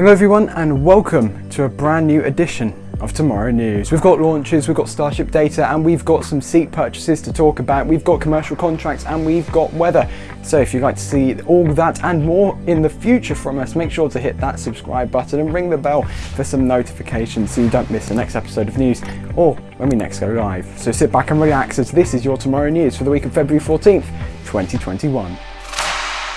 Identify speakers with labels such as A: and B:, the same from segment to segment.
A: Hello everyone and welcome to a brand new edition of Tomorrow News. We've got launches, we've got Starship data and we've got some seat purchases to talk about. We've got commercial contracts and we've got weather. So if you'd like to see all that and more in the future from us, make sure to hit that subscribe button and ring the bell for some notifications so you don't miss the next episode of news or when we next go live. So sit back and relax as this is your Tomorrow News for the week of February 14th, 2021.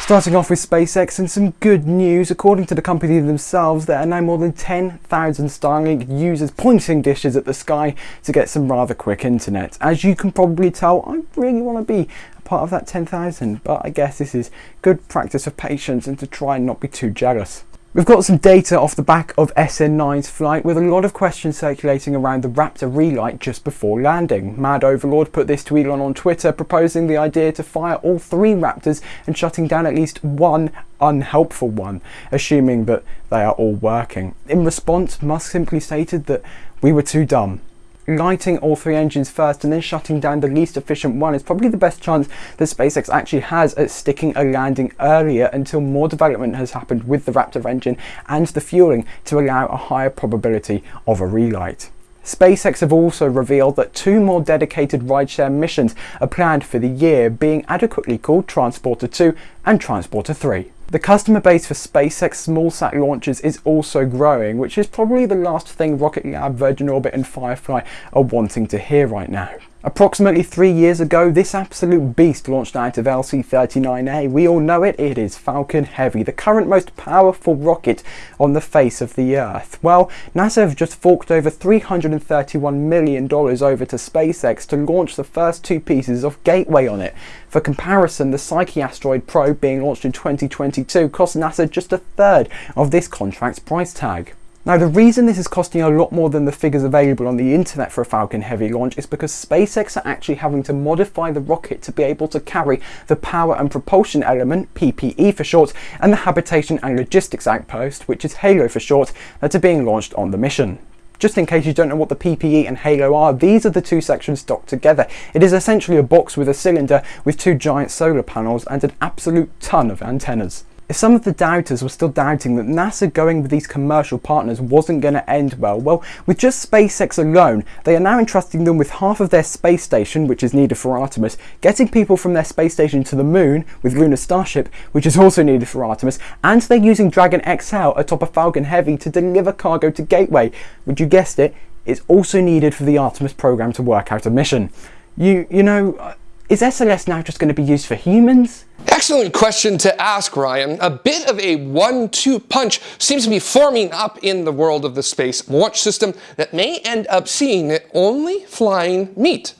A: Starting off with SpaceX and some good news. According to the company themselves, there are now more than 10,000 Starlink users pointing dishes at the sky to get some rather quick internet. As you can probably tell, I really want to be a part of that 10,000, but I guess this is good practice of patience and to try and not be too jealous. We've got some data off the back of SN9's flight with a lot of questions circulating around the Raptor relight just before landing. Mad Overlord put this to Elon on Twitter proposing the idea to fire all three Raptors and shutting down at least one unhelpful one, assuming that they are all working. In response, Musk simply stated that we were too dumb lighting all three engines first and then shutting down the least efficient one is probably the best chance that SpaceX actually has at sticking a landing earlier until more development has happened with the Raptor engine and the fueling to allow a higher probability of a relight. SpaceX have also revealed that two more dedicated rideshare missions are planned for the year, being adequately called Transporter 2 and Transporter 3. The customer base for SpaceX small-sat launches is also growing, which is probably the last thing Rocket Lab, Virgin Orbit and Firefly are wanting to hear right now. Approximately three years ago, this absolute beast launched out of LC-39A. We all know it, it is Falcon Heavy, the current most powerful rocket on the face of the Earth. Well, NASA have just forked over $331 million over to SpaceX to launch the first two pieces of Gateway on it. For comparison, the Psyche asteroid probe being launched in 2022 cost NASA just a third of this contract's price tag. Now the reason this is costing a lot more than the figures available on the internet for a Falcon Heavy launch is because SpaceX are actually having to modify the rocket to be able to carry the power and propulsion element, PPE for short, and the habitation and logistics outpost, which is HALO for short, that are being launched on the mission. Just in case you don't know what the PPE and Halo are, these are the two sections docked together. It is essentially a box with a cylinder with two giant solar panels and an absolute ton of antennas. If some of the doubters were still doubting that NASA going with these commercial partners wasn't going to end well, well, with just SpaceX alone, they are now entrusting them with half of their space station, which is needed for Artemis, getting people from their space station to the moon with Lunar Starship, which is also needed for Artemis, and they're using Dragon XL atop a Falcon Heavy to deliver cargo to Gateway, which you guessed it is also needed for the Artemis program to work out a mission. You, you know, is SLS now just going to be used for humans?
B: Excellent question to ask, Ryan. A bit of a one-two punch seems to be forming up in the world of the Space Launch System that may end up seeing it only flying meat.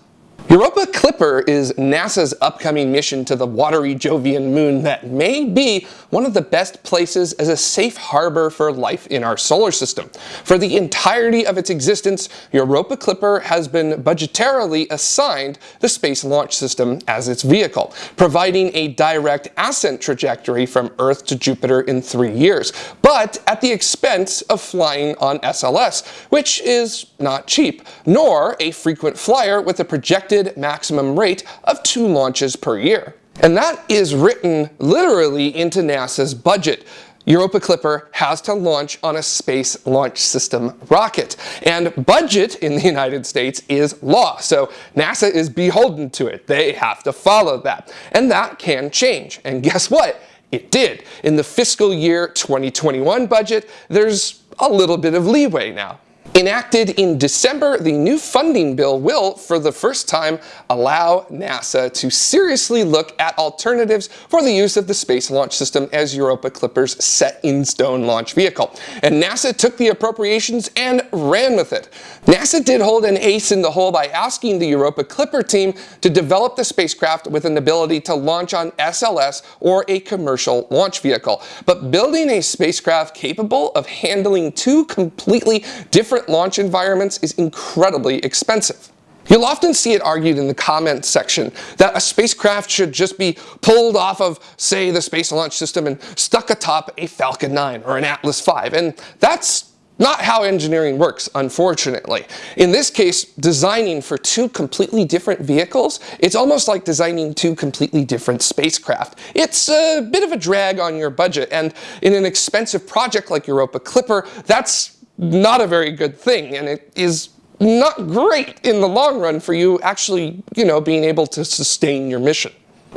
B: Europa Clipper is NASA's upcoming mission to the watery Jovian moon that may be one of the best places as a safe harbor for life in our solar system. For the entirety of its existence, Europa Clipper has been budgetarily assigned the Space Launch System as its vehicle, providing a direct ascent trajectory from Earth to Jupiter in three years, but at the expense of flying on SLS, which is not cheap, nor a frequent flyer with a projected maximum rate of two launches per year. And that is written literally into NASA's budget. Europa Clipper has to launch on a Space Launch System rocket. And budget in the United States is law, so NASA is beholden to it. They have to follow that. And that can change. And guess what? It did. In the fiscal year 2021 budget, there's a little bit of leeway now. Enacted in December, the new funding bill will, for the first time, allow NASA to seriously look at alternatives for the use of the Space Launch System as Europa Clipper's set-in-stone launch vehicle. And NASA took the appropriations and ran with it. NASA did hold an ace in the hole by asking the Europa Clipper team to develop the spacecraft with an ability to launch on SLS or a commercial launch vehicle. But building a spacecraft capable of handling two completely different different launch environments is incredibly expensive. You'll often see it argued in the comments section that a spacecraft should just be pulled off of, say, the Space Launch System and stuck atop a Falcon 9 or an Atlas V, and that's not how engineering works, unfortunately. In this case, designing for two completely different vehicles, it's almost like designing two completely different spacecraft. It's a bit of a drag on your budget, and in an expensive project like Europa Clipper, that's not a very good thing, and it is not great in the long run for you actually, you know, being able to sustain your mission.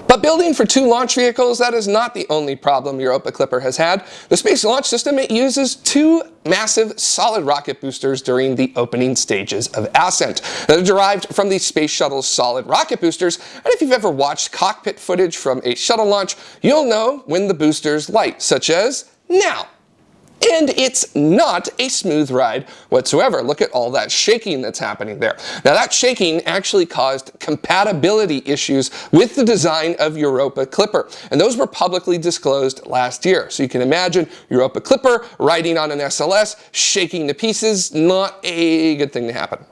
B: But building for two launch vehicles, that is not the only problem Europa Clipper has had. The Space Launch System, it uses two massive solid rocket boosters during the opening stages of ascent. They're derived from the Space Shuttle's solid rocket boosters, and if you've ever watched cockpit footage from a shuttle launch, you'll know when the boosters light, such as now. And it's not a smooth ride whatsoever. Look at all that shaking that's happening there. Now that shaking actually caused compatibility issues with the design of Europa Clipper. And those were publicly disclosed last year. So you can imagine Europa Clipper riding on an SLS, shaking to pieces, not a good thing to happen.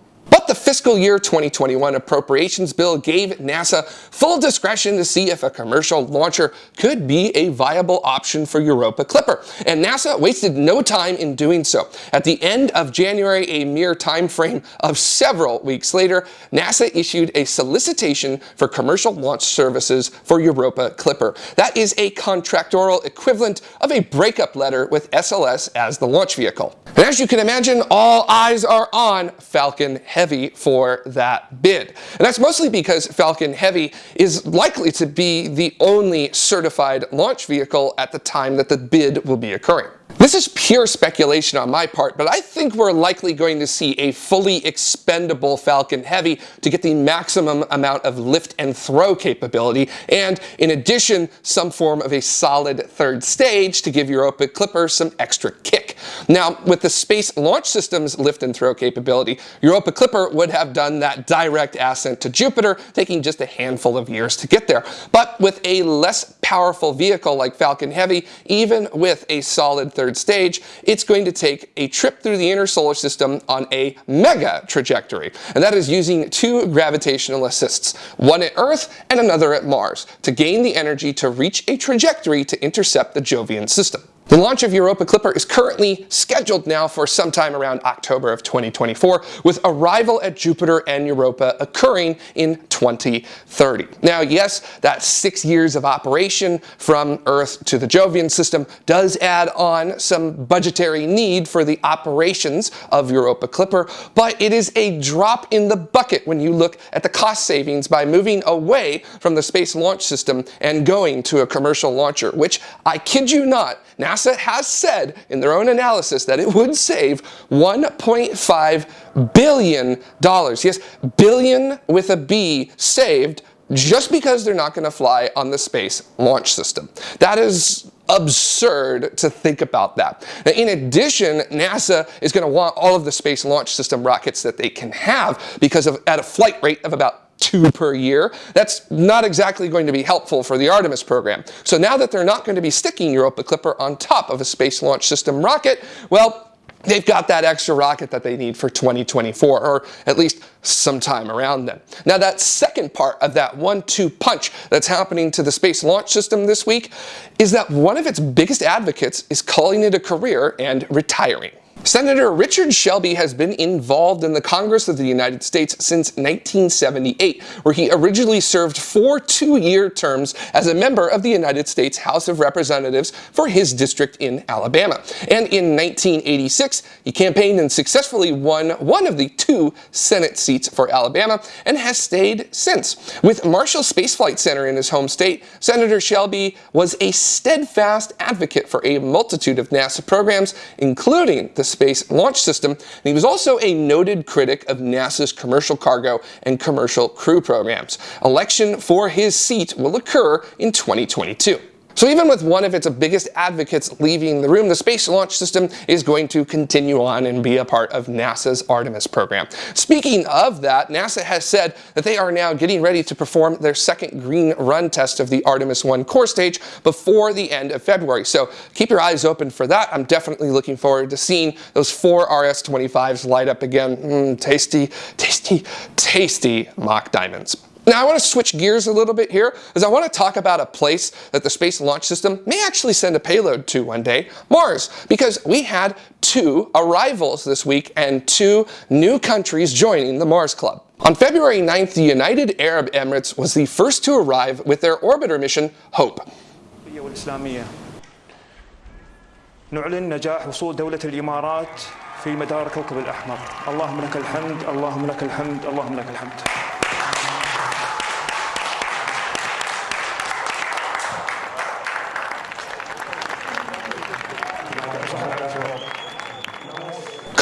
B: But the fiscal year 2021 appropriations bill gave NASA full discretion to see if a commercial launcher could be a viable option for Europa Clipper. And NASA wasted no time in doing so. At the end of January, a mere time frame of several weeks later, NASA issued a solicitation for commercial launch services for Europa Clipper. That is a contractorial equivalent of a breakup letter with SLS as the launch vehicle. And as you can imagine, all eyes are on Falcon For that bid. And that's mostly because Falcon Heavy is likely to be the only certified launch vehicle at the time that the bid will be occurring. This is pure speculation on my part, but I think we're likely going to see a fully expendable Falcon Heavy to get the maximum amount of lift and throw capability, and in addition, some form of a solid third stage to give Europa Clipper some extra kick. Now, with the Space Launch System's lift and throw capability, Europa Clipper would have done that direct ascent to Jupiter, taking just a handful of years to get there. But with a less powerful vehicle like Falcon Heavy, even with a solid third third stage, it's going to take a trip through the inner solar system on a mega trajectory. And that is using two gravitational assists, one at Earth and another at Mars, to gain the energy to reach a trajectory to intercept the Jovian system. The launch of Europa Clipper is currently scheduled now for sometime around October of 2024, with arrival at Jupiter and Europa occurring in 2030. Now, yes, that six years of operation from Earth to the Jovian system does add on some budgetary need for the operations of Europa Clipper, but it is a drop in the bucket when you look at the cost savings by moving away from the Space Launch System and going to a commercial launcher, which I kid you not, NASA has said in their own analysis that it would save $1.5 billion. Yes, billion with a B saved just because they're not going to fly on the Space Launch System. That is absurd to think about that. Now, in addition, NASA is going to want all of the Space Launch System rockets that they can have because of at a flight rate of about two per year. That's not exactly going to be helpful for the Artemis program. So now that they're not going to be sticking Europa Clipper on top of a Space Launch System rocket, well, they've got that extra rocket that they need for 2024, or at least sometime around then. Now that second part of that one-two punch that's happening to the Space Launch System this week is that one of its biggest advocates is calling it a career and retiring. Senator Richard Shelby has been involved in the Congress of the United States since 1978, where he originally served four two-year terms as a member of the United States House of Representatives for his district in Alabama. And in 1986, he campaigned and successfully won one of the two Senate seats for Alabama and has stayed since. With Marshall Space Flight Center in his home state, Senator Shelby was a steadfast advocate for a multitude of NASA programs, including the Space Launch System, and he was also a noted critic of NASA's commercial cargo and commercial crew programs. Election for his seat will occur in 2022. So even with one of its biggest advocates leaving the room, the Space Launch System is going to continue on and be a part of NASA's Artemis program. Speaking of that, NASA has said that they are now getting ready to perform their second green run test of the Artemis 1 core stage before the end of February. So keep your eyes open for that. I'm definitely looking forward to seeing those four RS-25s light up again. Mm, tasty, tasty, tasty Mach diamonds. Now I want to switch gears a little bit here as I want to talk about a place that the Space Launch System may actually send a payload to one day, Mars, because we had two arrivals this week and two new countries joining the Mars Club. On February 9th, the United Arab Emirates was the first to arrive with their orbiter mission, HOPE.
C: نعلن نجاح وصول دولة الإمارات في مدار كوكب الأحمر اللهم لك الحمد اللهم لك الحمد اللهم لك الحمد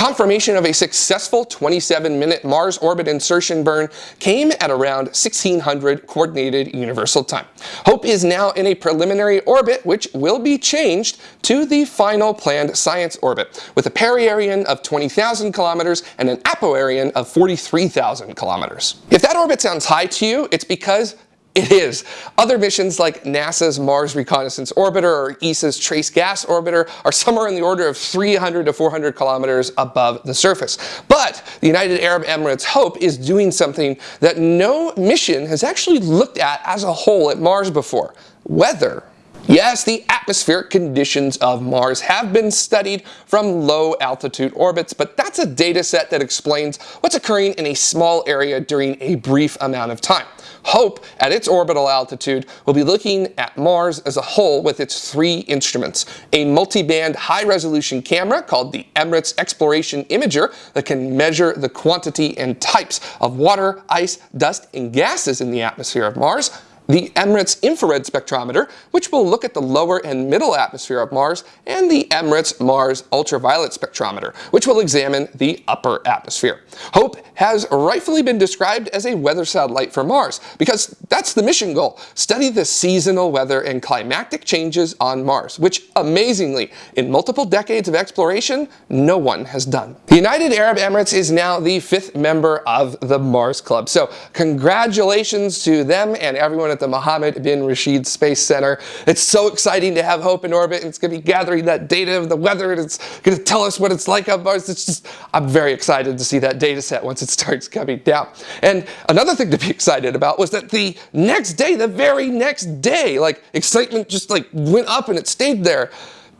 B: Confirmation of a successful 27-minute Mars orbit insertion burn came at around 1600 Coordinated Universal Time. HOPE is now in a preliminary orbit which will be changed to the final planned science orbit with a perihelion of 20,000 kilometers and an apoareion of 43,000 kilometers. If that orbit sounds high to you, it's because it is. Other missions like NASA's Mars Reconnaissance Orbiter or ESA's Trace Gas Orbiter are somewhere in the order of 300 to 400 kilometers above the surface. But the United Arab Emirates HOPE is doing something that no mission has actually looked at as a whole at Mars before. Weather. Yes, the atmospheric conditions of Mars have been studied from low altitude orbits, but that's a data set that explains what's occurring in a small area during a brief amount of time. HOPE, at its orbital altitude, will be looking at Mars as a whole with its three instruments. A multi-band high-resolution camera called the Emirates Exploration Imager that can measure the quantity and types of water, ice, dust, and gases in the atmosphere of Mars the Emirates Infrared Spectrometer, which will look at the lower and middle atmosphere of Mars, and the Emirates Mars Ultraviolet Spectrometer, which will examine the upper atmosphere. HOPE has rightfully been described as a weather satellite for Mars, because that's the mission goal, study the seasonal weather and climatic changes on Mars, which amazingly, in multiple decades of exploration, no one has done. The United Arab Emirates is now the fifth member of the Mars Club, so congratulations to them and everyone at the Mohammed bin Rashid Space Center. It's so exciting to have Hope in orbit it's going to be gathering that data of the weather and it's going to tell us what it's like on Mars. It's just, I'm very excited to see that data set once it starts coming down. And another thing to be excited about was that the next day, the very next day, like excitement just like went up and it stayed there.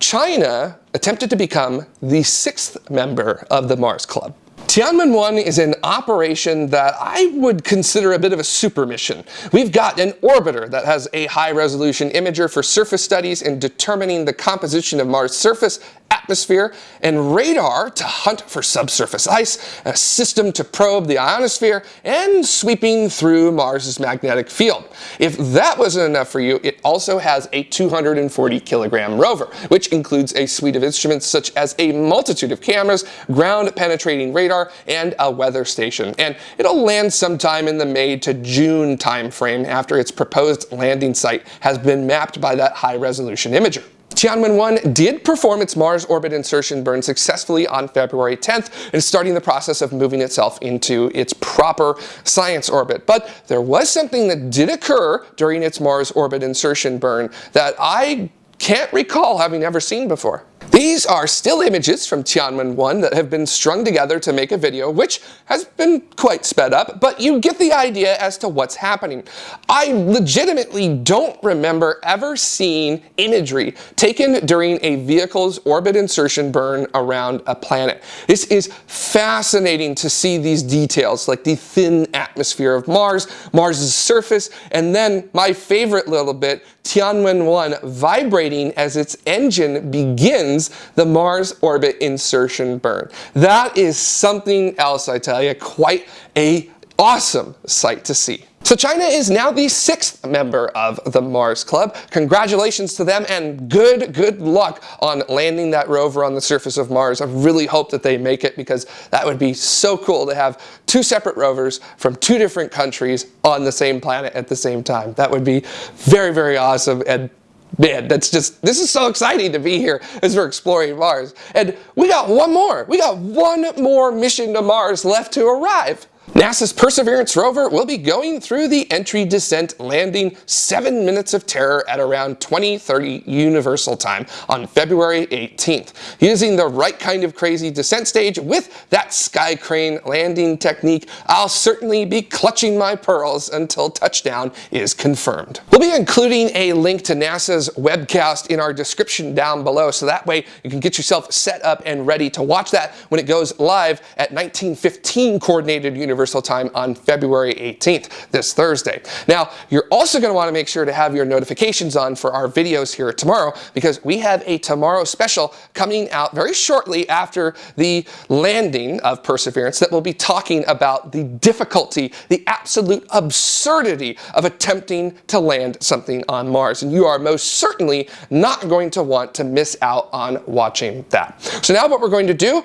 B: China attempted to become the sixth member of the Mars Club. Tianwen-1 is an operation that I would consider a bit of a super mission. We've got an orbiter that has a high-resolution imager for surface studies and determining the composition of Mars' surface atmosphere, and radar to hunt for subsurface ice, a system to probe the ionosphere, and sweeping through Mars' magnetic field. If that wasn't enough for you, it also has a 240 kilogram rover, which includes a suite of instruments such as a multitude of cameras, ground penetrating radar, and a weather station. And it'll land sometime in the May to June timeframe after its proposed landing site has been mapped by that high resolution imager. Tianwen-1 did perform its Mars orbit insertion burn successfully on February 10th and starting the process of moving itself into its proper science orbit. But there was something that did occur during its Mars orbit insertion burn that I can't recall having ever seen before. These are still images from Tianwen-1 that have been strung together to make a video, which has been quite sped up, but you get the idea as to what's happening. I legitimately don't remember ever seeing imagery taken during a vehicle's orbit insertion burn around a planet. This is fascinating to see these details, like the thin atmosphere of Mars, Mars's surface, and then my favorite little bit, Tianwen-1 vibrating as its engine begins the Mars orbit insertion burn. That is something else, I tell you, quite a awesome sight to see. So China is now the sixth member of the Mars Club. Congratulations to them and good, good luck on landing that rover on the surface of Mars. I really hope that they make it because that would be so cool to have two separate rovers from two different countries on the same planet at the same time. That would be very, very awesome and Man, that's just, this is so exciting to be here as we're exploring Mars. And we got one more. We got one more mission to Mars left to arrive. NASA's Perseverance rover will be going through the entry descent landing 7 minutes of terror at around 2030 Universal Time on February 18th. Using the right kind of crazy descent stage with that sky crane landing technique, I'll certainly be clutching my pearls until touchdown is confirmed. We'll be including a link to NASA's webcast in our description down below so that way you can get yourself set up and ready to watch that when it goes live at 1915 Coordinated Universal Universal Time on February 18th, this Thursday. Now, you're also going to want to make sure to have your notifications on for our videos here tomorrow because we have a tomorrow special coming out very shortly after the landing of Perseverance that will be talking about the difficulty, the absolute absurdity of attempting to land something on Mars. And you are most certainly not going to want to miss out on watching that. So now what we're going to do,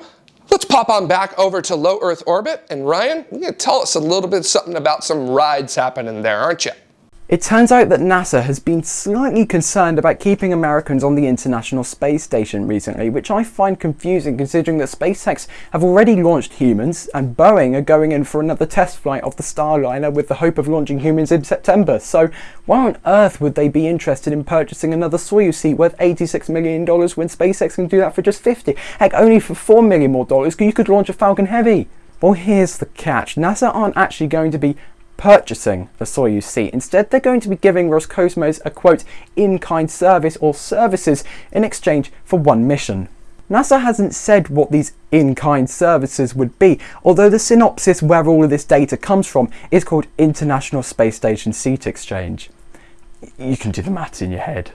B: Let's pop on back over to low Earth orbit. And Ryan, you're going to tell us a little bit something about some rides happening there, aren't you?
A: It turns out that NASA has been slightly concerned about keeping Americans on the International Space Station recently, which I find confusing considering that SpaceX have already launched humans and Boeing are going in for another test flight of the Starliner with the hope of launching humans in September. So why on earth would they be interested in purchasing another Soyuz seat worth $86 million when SpaceX can do that for just 50? Heck, only for 4 million more dollars you could launch a Falcon Heavy. Well, here's the catch. NASA aren't actually going to be purchasing the Soyuz seat. Instead, they're going to be giving Roscosmos a quote, in-kind service or services in exchange for one mission. NASA hasn't said what these in-kind services would be, although the synopsis where all of this data comes from is called International Space Station Seat Exchange. You can do the maths in your head.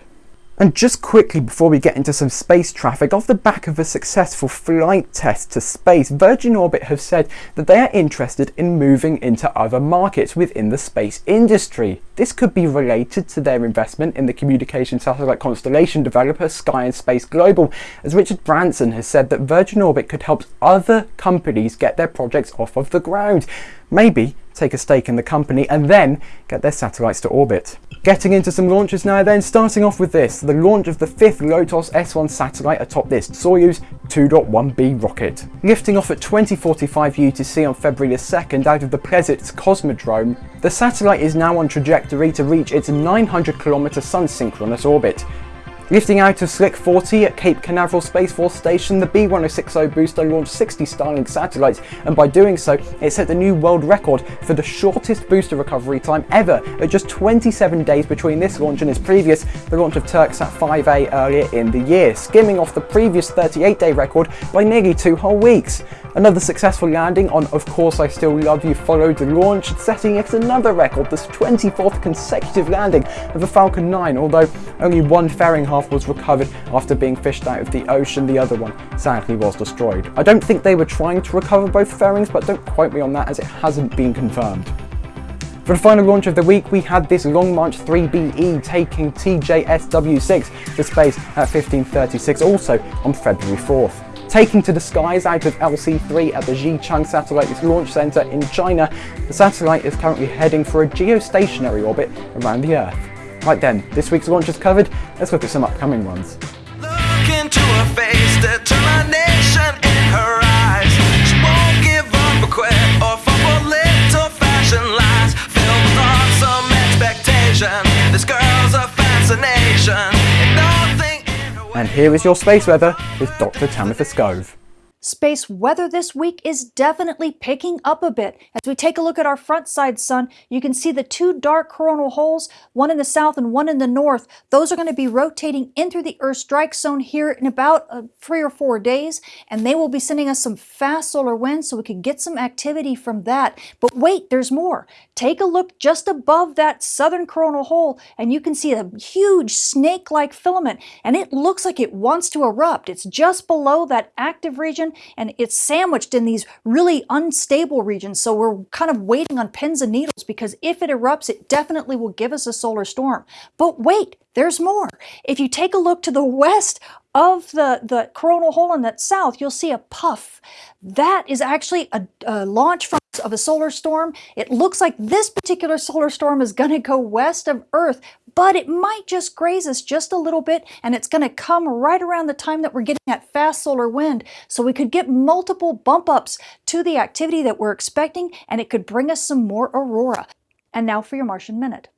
A: And just quickly before we get into some space traffic, off the back of a successful flight test to space, Virgin Orbit have said that they are interested in moving into other markets within the space industry. This could be related to their investment in the communication satellite constellation developer Sky and Space Global, as Richard Branson has said that Virgin Orbit could help other companies get their projects off of the ground. Maybe take a stake in the company and then get their satellites to orbit. Getting into some launches now then, starting off with this, the launch of the fifth Lotos S1 satellite atop this Soyuz 2.1B rocket. Lifting off at 2045 UTC on February 2nd out of the Plesetsk Cosmodrome, the satellite is now on trajectory to reach its 900 km sun-synchronous orbit, Lifting out of Slick 40 at Cape Canaveral Space Force Station, the B-1060 booster launched 60 Starlink satellites, and by doing so, it set the new world record for the shortest booster recovery time ever, at just 27 days between this launch and its previous, the launch of Turksat 5A earlier in the year, skimming off the previous 38-day record by nearly two whole weeks. Another successful landing on Of Course I Still Love You followed the launch, setting yet another record, this 24th consecutive landing of the Falcon 9, although only one fairing half was recovered after being fished out of the ocean, the other one sadly was destroyed. I don't think they were trying to recover both fairings, but don't quote me on that as it hasn't been confirmed. For the final launch of the week, we had this Long March 3BE taking TJSW6 to space at 1536, also on February 4th. Taking to the skies out of LC-3 at the Xichang Satellite Launch Center in China, the satellite is currently heading for a geostationary orbit around the Earth. Right then, this week's launch is covered, let's look at some upcoming ones. Here is your space weather with Dr. Tamitha Skov.
D: Space weather this week is definitely picking up a bit. As we take a look at our front side sun, you can see the two dark coronal holes, one in the south and one in the north. Those are going to be rotating in through the Earth strike zone here in about uh, three or four days, and they will be sending us some fast solar winds so we can get some activity from that. But wait, there's more. Take a look just above that southern coronal hole, and you can see a huge snake-like filament, and it looks like it wants to erupt. It's just below that active region and it's sandwiched in these really unstable regions. So we're kind of waiting on pins and needles because if it erupts, it definitely will give us a solar storm. But wait, there's more. If you take a look to the west of the, the coronal hole in that south, you'll see a puff. That is actually a, a launch from of a solar storm. It looks like this particular solar storm is going to go west of Earth, but it might just graze us just a little bit and it's going to come right around the time that we're getting that fast solar wind. So we could get multiple bump ups to the activity that we're expecting and it could bring us some more aurora. And now for your Martian Minute.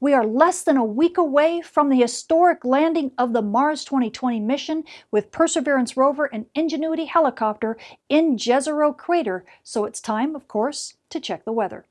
D: We are less than a week away from the historic landing of the Mars 2020 mission with Perseverance rover and Ingenuity helicopter in Jezero crater, so it's time, of course, to check the weather.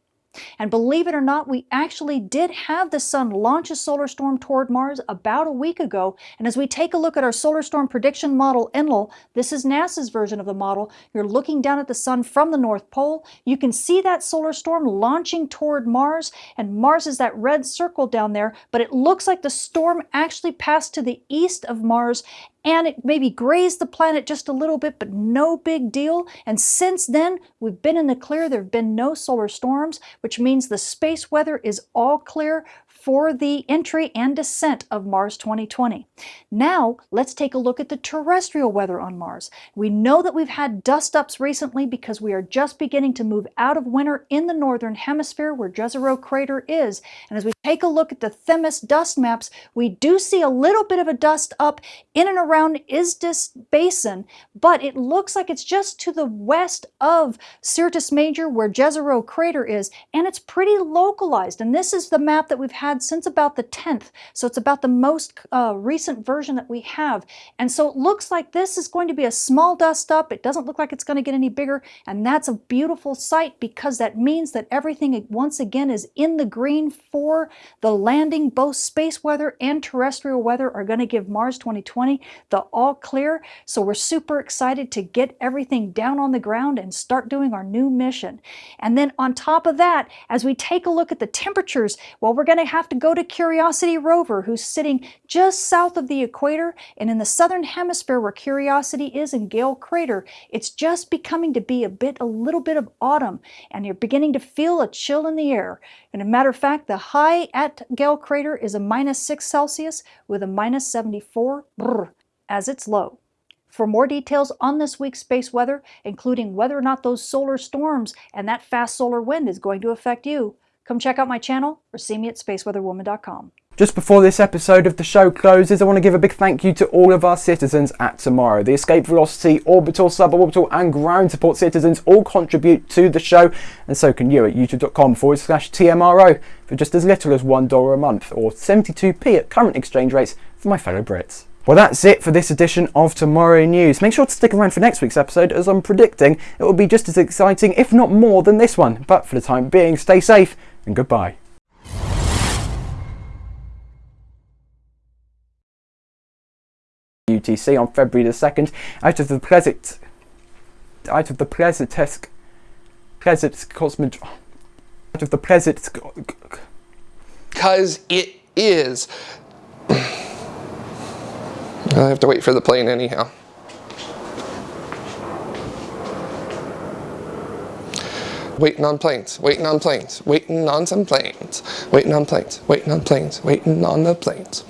D: And believe it or not, we actually did have the sun launch a solar storm toward Mars about a week ago. And as we take a look at our solar storm prediction model Enlil, this is NASA's version of the model. You're looking down at the sun from the North Pole. You can see that solar storm launching toward Mars, and Mars is that red circle down there, but it looks like the storm actually passed to the east of Mars and it maybe grazed the planet just a little bit, but no big deal. And since then, we've been in the clear. There have been no solar storms, which means the space weather is all clear for the entry and descent of Mars 2020. Now, let's take a look at the terrestrial weather on Mars. We know that we've had dust-ups recently because we are just beginning to move out of winter in the northern hemisphere where Jezero crater is. And as we take a look at the Themis dust maps, we do see a little bit of a dust up in and around Isidis Basin, but it looks like it's just to the west of Syrtis Major where Jezero crater is, and it's pretty localized. And this is the map that we've had had since about the 10th. So it's about the most uh, recent version that we have. And so it looks like this is going to be a small dust up. It doesn't look like it's going to get any bigger. And that's a beautiful sight because that means that everything once again is in the green for the landing. Both space weather and terrestrial weather are going to give Mars 2020 the all clear. So we're super excited to get everything down on the ground and start doing our new mission. And then on top of that, as we take a look at the temperatures, well, we're going to have to go to Curiosity rover, who's sitting just south of the equator and in the southern hemisphere where Curiosity is in Gale Crater. It's just becoming to be a bit, a little bit of autumn, and you're beginning to feel a chill in the air. And a matter of fact, the high at Gale Crater is a minus 6 Celsius with a minus 74 brr, as its low. For more details on this week's space weather, including whether or not those solar storms and that fast solar wind is going to affect you, Come check out my channel or see me at spaceweatherwoman.com.
A: Just before this episode of the show closes, I want to give a big thank you to all of our citizens at Tomorrow. The Escape Velocity, Orbital, Suborbital and Ground Support citizens all contribute to the show, and so can you at youtube.com forward slash TMRO for just as little as $1 a month, or 72p at current exchange rates for my fellow Brits. Well, that's it for this edition of Tomorrow News. Make sure to stick around for next week's episode, as I'm predicting it will be just as exciting, if not more, than this one. But for the time being, stay safe and goodbye. UTC on February the 2nd out of the Pleasant out of the Pleasantesc Pleasant Cosmod out of the Pleasant
B: because it is I have to wait for the plane anyhow. Waiting on planes, waiting on planes, waiting on some planes, waiting on planes, waiting on planes, waiting on the planes.